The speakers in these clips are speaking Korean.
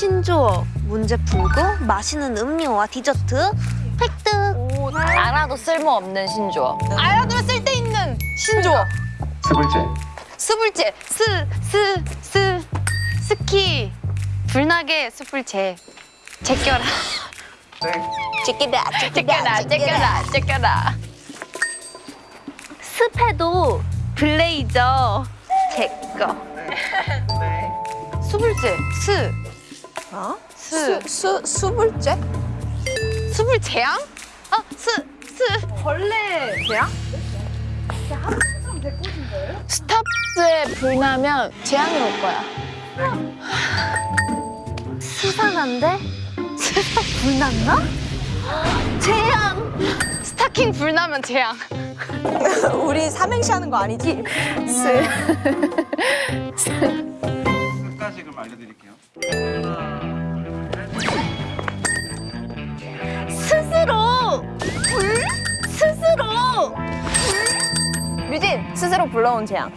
신조어 문제 풀고 마시는 음료와 디저트. 획득! 알아도 쓸모없는 신조어. 알아두면 쓸데있는 신조어. 스불제. 스불제. 스 스 스. 스키. 불나게 스불제. 제껴라. 땡 제끼다, 제껴라, 제껴라, 제껴라. 습해도 블레이저. 제거 수불제. 스 어? 스. 수, 수불제? 수불제양? 아, 스, 스. 벌레 제양? 스탑스에 불 나면 재앙이 올 거야. 수상한데? 수상 불났나? 재앙! 스타킹 불나면 재앙. 우리 삼행시 하는 거 아니지? 끝까지 그럼 알려드릴게요 스스로 불러온 재앙.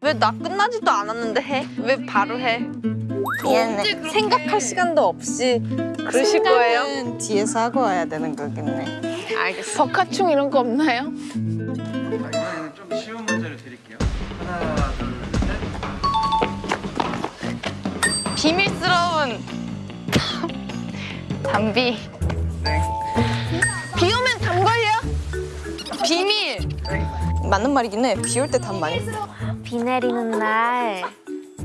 왜 나 끝나지도 않았는데 해? 왜 바로 해? 미안해. 생각할 시간도 없이 그러실 거예요? 뒤에서 하고 와야 되는 거겠네. 알겠어. 버카충 이런 거 없나요? 자 좀 쉬운 문제를 드릴게요 하나 둘셋 비밀스러운 담비. 땡. 비 오면 담 걸려? 비밀. 맞는 말이긴 해. 비 올 때 담 많이. 비 내리는 날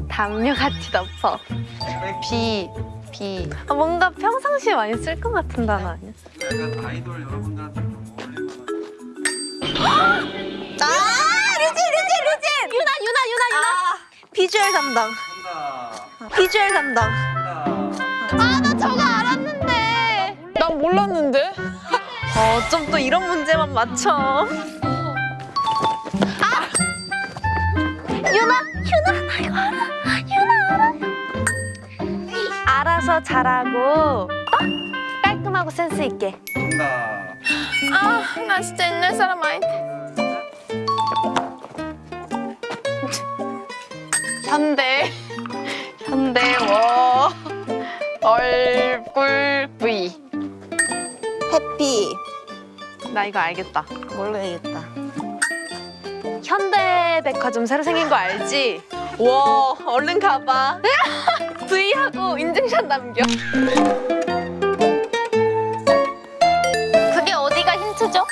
담요 같이 덮어. 비, 비. 아, 뭔가 평상시에 많이 쓸 것 같은 단어 아니야? 약간 아이돌 여러분들한테 좀 어울릴 만한 아, 류진, 류진, 류진! 유나, 유나, 유나, 유나. 비주얼 담당. 비주얼 담당. 아, 나 저거 알았는데. 난 몰랐는데. 어, 좀 또 이런 문제만 맞춰. 유나, 유나, 나 이거 알아. 유나 알아. 알아서 잘하고 어? 깔끔하고 센스 있게. 정답 아, 나 진짜 옛날 사람 아닌데. 현대, 현대워, 얼굴 V. 해피. 나 이거 알겠다. 모르겠다. 현대백화점 새로 생긴 거 알지? 와, 얼른 가봐. V하고 인증샷 남겨. 그게 어디가 힌트죠?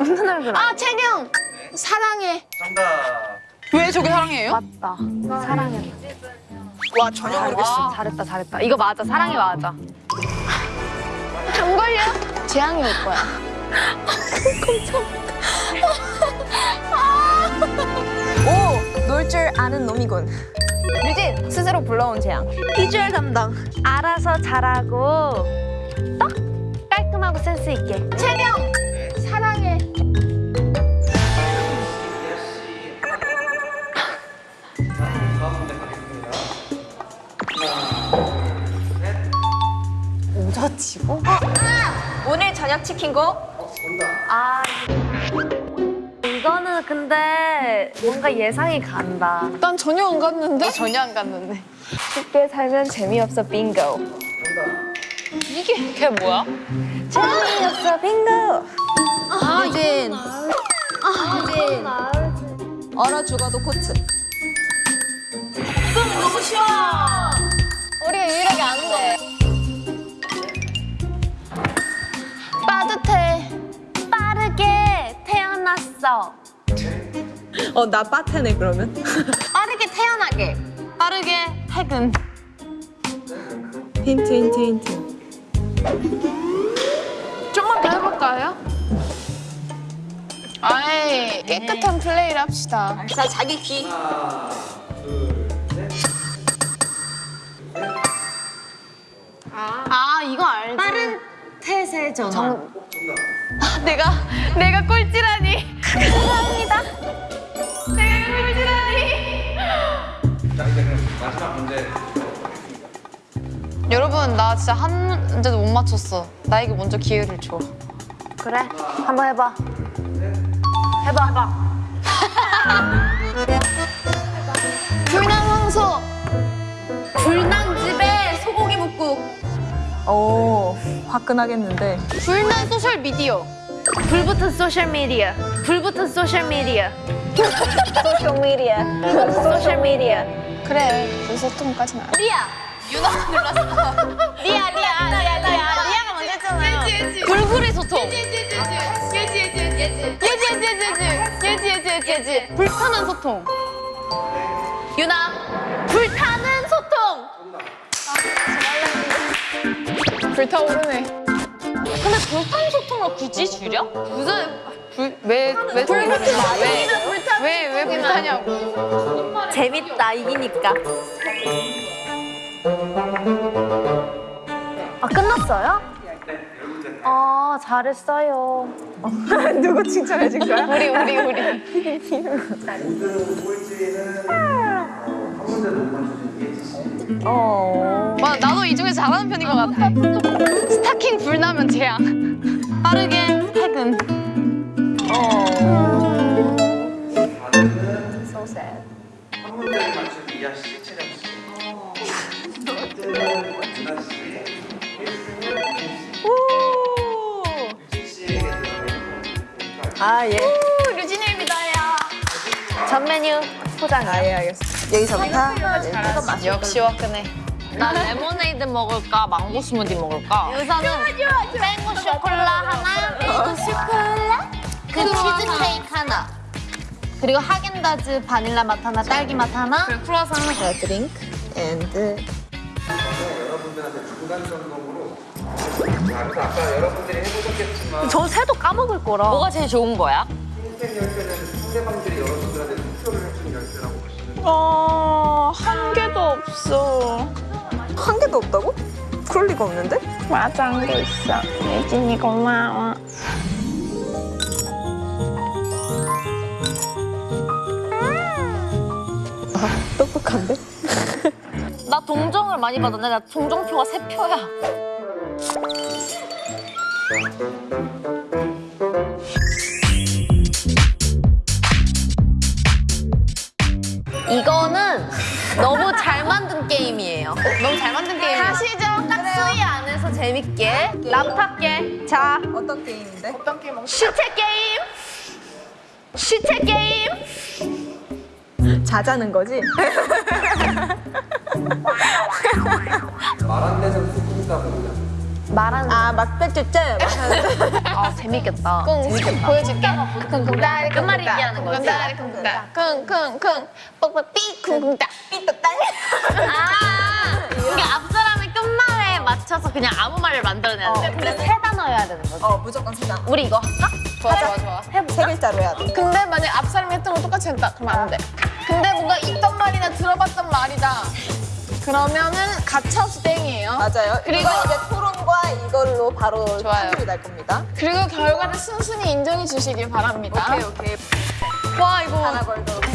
웃는 얼굴 아, 아, 채경! 사랑해. 정답 왜 저게 사랑해요? 맞다. 사랑해. 와, 전혀 모르겠어. 잘했다, 잘했다. 이거 맞아. 사랑이 맞아. 안 걸려? 재앙이 올 거야. 오, 놀 줄 아는 놈이군. 류진, 스스로 불러온 재앙. 비주얼 담당. 알아서 잘하고 딱 깔끔하고 센스 있게. 채경! 사랑해. 다음 문제 가겠습니다 오자치고? 오늘 저녁 치킨 거? 아 이거는 근데 뭔가 예상이 간다. 난 전혀 안 갔는데? 전혀 안 갔는데. 쉽게 살면 재미없어 빙고. 이게 그게 뭐야? 재미없어 빙고. 아, 유진. 유진. 얼어 죽어도 코트. 우리가 유일하게 아는데. 빠듯해. 빠르게 태어났어. 어, 나 빠테네 그러면. 빠르게 태어나게. 빠르게 퇴근. 힌트 힌트 힌트. 좀만 더 해볼까요? 아이, 깨끗한 플레이를 합시다. 자, 자기 귀. 하나 둘 셋 아 이거 알지. 빠른 태세 전환. 정답 내가 내가 꼴찌라니. 감사합니다. 내가 꼴찌라니. 자 이제 그럼 마지막 문제 여러분 나 진짜 한 문제도 못 맞췄어. 나에게 먼저 기회를 줘. 그래, 한번 해봐. 해봐. 해봐. 불나방소. 꾹. 오, 화끈하겠는데. 불난 소셜 미디어. 불붙은 소셜 미디어. 불붙은 소셜 미디어. 소셜 미디어. 소셜 미디어. 그래 불소통까지는 안 돼. 리아. 유나 눌렀어. 리아, 리아, 리아, 리아. 리아가 먼저 했잖아요. 불굴의 소통. 예지, 예지, 예지, 예지, 예지, 예지, 예지, 예지, 예지. 불타는 소통. 유나, 불타는 소통. 불타오르네. 근데 불타는 소통을 굳이 줄여? 무슨 불 왜왜 불타는 왜왜 불타냐고. 재밌다 이기니까. 아 끝났어요? 아 잘했어요. 누구 칭찬해 준 거야? 우리 우리 우리. 모든 꼴찌는 한 문제도 못 맞추신 예지 씨. 어. 맞아 나도 이 중에 잘하는 편인 것 같아. 스타킹 불 나면 재앙. 빠르게 퇴근. 리아 씨, 채령 씨. 두 번째는 유나 씨. 1승은 김 씨. 오. 유진 씨에게 드리는 아, 예. 류진일입니다 야. 전 메뉴 포장. 아, 예, 알겠습니다. 여기서부터 역시 화끈해. 나 레모네이드 먹을까 망고 스무디 먹을까? 우선은 맹고 쇼콜라 하나, 맹고 쇼콜라, 그 치즈 케이크 하나, 그리고 하겐다즈 바닐라 맛 하나, 딸기 맛 하나, 그리고 크루아상 하나. 자, drink and 여러분들한테 중간 점검으로 자, 그래서 아까 여러분들이 해보셨겠지만 저 새도 까먹을 거라. 뭐가 제일 좋은 거야? 흰색 열쇠는 상대방들이 여러분들한테 투표를 해주는 열쇠라고 보시면 돼요. 어, 한 개도 없어. 한 개도 없다고? 그럴 리가 없는데? 맞아, 한 개 있어. 예진이 고마워. 똑똑한데? 나 동정을 많이 받았는데 나 동정표가 세 표야. 이거는 너무 잘 만든 게임이에요. 너무 잘 만든 게임. 가시죠. 딱 수위 안에서 재밌게 랍탑게. 자 어떤 게임인데? 시체 게임. 시체 게임. 자자는 거지? 말안 되는 소금이다 보니까 말하는. 아, 막백주점. 아 재밌겠다. 재밌겠다. 보여줄게. 쿵쿵따리 끝말잇기 하는 거지. 쿵쿵따. 쿵쿵쿵. 뻑뻑삐 쿵쿵따. 삐또딸. 아, 이게 앞 사람의 끝말에 맞춰서 그냥 아무 말을 만들어내는데 근데 세 단어여야 되는 거지. 어, 무조건 세장. 우리 이거 할까? 좋아, 좋아, 좋아. 세 글자로 해야 돼. 근데 만약 앞 사람이 했던 거 똑같이 했다. 그러면 안 돼. 근데 뭔가 있던 말이나 들어봤던 말이다. 그러면은 가차없이 땡이에요. 맞아요. 그리고 이제 토론과 이걸로 바로. 판결이 날 겁니다. 그리고 결과를 순순히 인정해 주시길 바랍니다. 오케이, 오케이. 와 이거 하나 걸도록 5,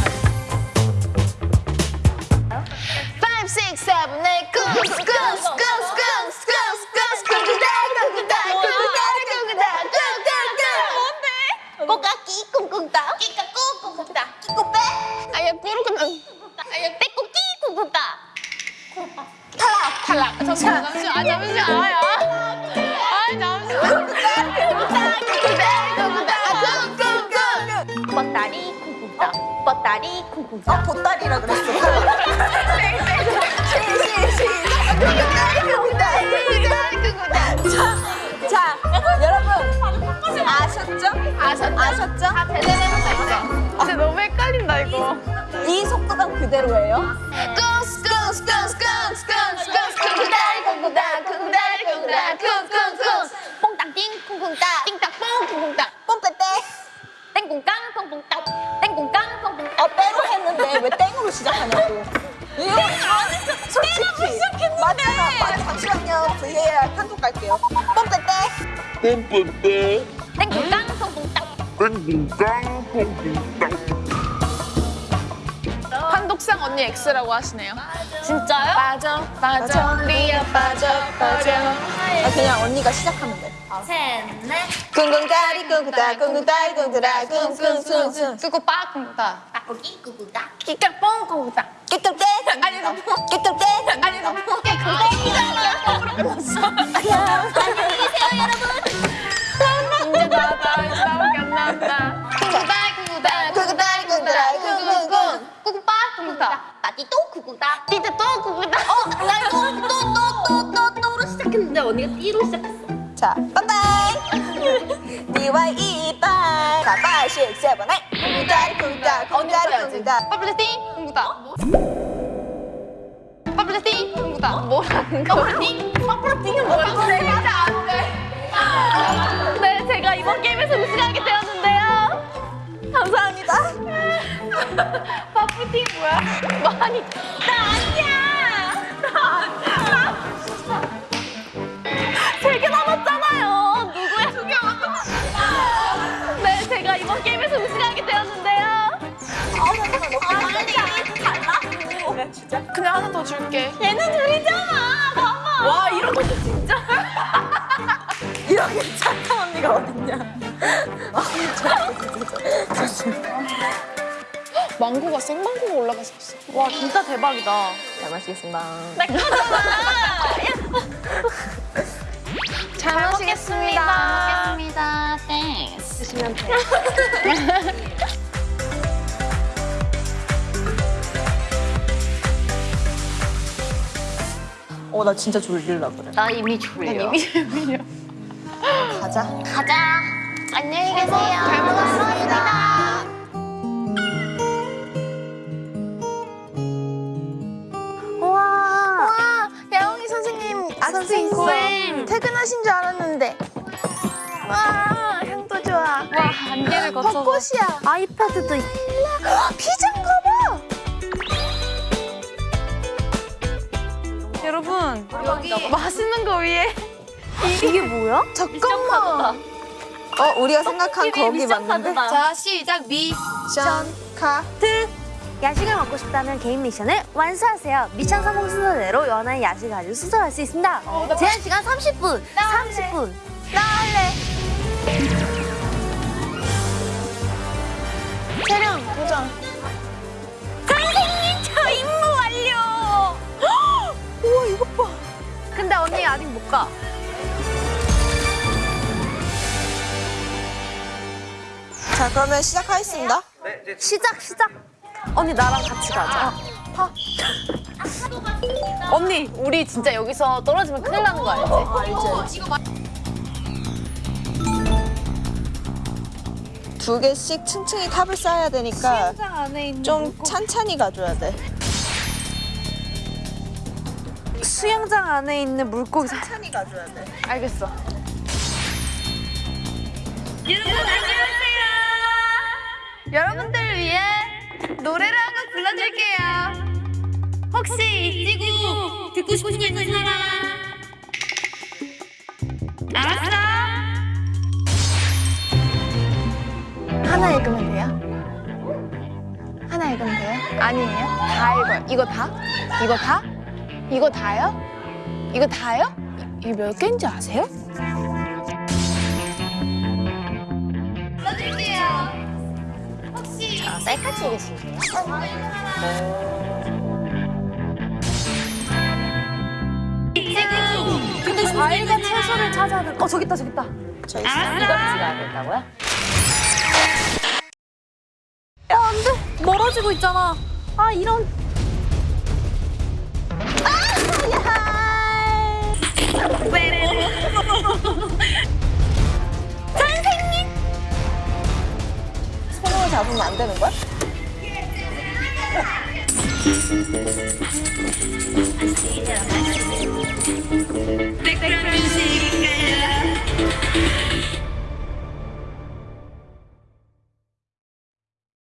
6, 7, 8 쿵, 쿵, 쿵, 쿵, 쿵, 쿵, 쿵, 쿵, 쿵, 쿵, 꼬까 끼 꿍꿍 따 끼까꾸 꿍꿍 따 끼꼬빼 이렇게 빼고 끼고 굽다. 탈락. 탈락. 아, 잠시만 잠시만. 아 잠시만. 아야. 아 잠시만. 굽다 굽다 굽다 굽다 뻗다리 굽다. 뻗다리 굽다. 아 보따리라 그랬어. 시시시 굽다리 굽다리 굽다리 굽다 자 자. 아셨죠? 아셨죠? 아셨죠? 진짜 너무 헷갈린다 이거 이 속도감 그대로예요. 쿵쿵쿵 뽕뽕따 어, 빼로 했는데 왜 땡으로 시작하냐고. 이거 아, 솔직히 맞잖아. 맞아. 잠시만요. VAR 판독 갈게요. 뽐빼빼. 땡꽁깡 뽕뽕따 판독상 언니 X라고 하시네요 진짜요? 빠져 빠져 리아 빠져 빠져 아, 그냥 언니가 시작하면 돼. 셋넷 쿵쿵따리 쿵쿵따 쿵쿵따리 쿵쿵따 쿵쿵쿵쿵. 끄고 빠 쿵쿵따 떡볶이 구구다. 끼깍뽕 거기다. 깨끗대 아니 이거 뽕. 깨끗대 아니 이거 뽕. 이제 나왔다. 이제 나밖에 안나 왔다. 구구다 구구다 구구다 구구다 구구빠 구구다. 나띠 또 구구다. 이제 또 구구다. 어, 나또또또또또 또로 시작했는데 언니가 띠로 시작했어. 자 빠빠이 니와 이빨 가빠 식세번 에 구구다 구구다 구구다. 구구다 퍼블리티 구구다. 퍼블리티 구구다. 뭐라는 거? 퍼블리티? 퍼블리티는 뭐야? 진짜 안 돼. 네, 제가 이번 게임에서 우승하게 되었는데요. 감사합니다 파프팅 뭐야? 많이. 나 아니야. 나 아니야. 세개 남았잖아요. 누구야? 두개 남았어. 네, 제가 이번 게임에서 우승하게 되었는데요. 그냥 하나 더 줄게. 얘는 둘이잖아. 봐봐. 와, 이런 것도 진짜. 언니가 어딨냐 망고가 생망고가 올라갔었어. 와, 진짜 대박이다. 잘 마시겠습니다 내 거잖아. 잘 마시겠습니다. 먹겠습니다. Thanks. 드시면 돼. 어나 진짜 졸릴라 그래 나 이미 졸려. 가자 가자. 안녕히 계세요. 잘 먹었습니다. 와. 와, 야옹이 선생님 아직도 선생님. 퇴근하신 줄 알았는데. 와, 향도 좋아. 와, 안개를 거쳐서. 벚꽃이야. 아이패드도 있 피자인가 봐. 여러분 여기 맛있는 거 위에 이게 뭐야? 잠깐만. 어 우리가 생각한 거기 맞는데 자, 시작. 미션 카트. 야식을 먹고 싶다면 개인 미션을 완수하세요. 미션 성공 순서대로 연한 야식을 아주 수술할 수 있습니다. 제한 시간 30분. 30분. 나 할래. 촬영 도전. 선생님 저 임무 완료. 우와 이거 봐. 근데 언니 아직 못 가. 자 그러면 시작하겠습니다 네, 이제 시작 시작. 언니 나랑 같이 가자. 언니 우리 진짜 여기서 떨어지면 큰일 나는 거 알지? 두 개씩 층층이 탑을 쌓아야 되니까 안에 있는 좀 찬찬히 가줘야 돼 수영장 안에 있는 물고기 사... 찬찬히 가줘야 돼 알겠어. 여러분 안녕하세요. 여러분들을 위해 노래를 한 곡 불러줄게요. 혹시 이 지구 듣고 싶은 있는 사람? 알았어. 하나 읽으면 돼요? 하나 읽으면 돼요? 아니에요? 다 읽어요. 이거 다? 이거 다? 이거 다요? 이거 다요? 이- 이게 몇 개인지 아세요? 아, 셀카 찍으실래요? 근데 과일과 채소를 찾아야 돼. 어 저기 있다 저기 있다. 저 있어 이걸 찍어야 된다고요? 어 안돼 멀어지고 있잖아. 아 이런. 되는 거야?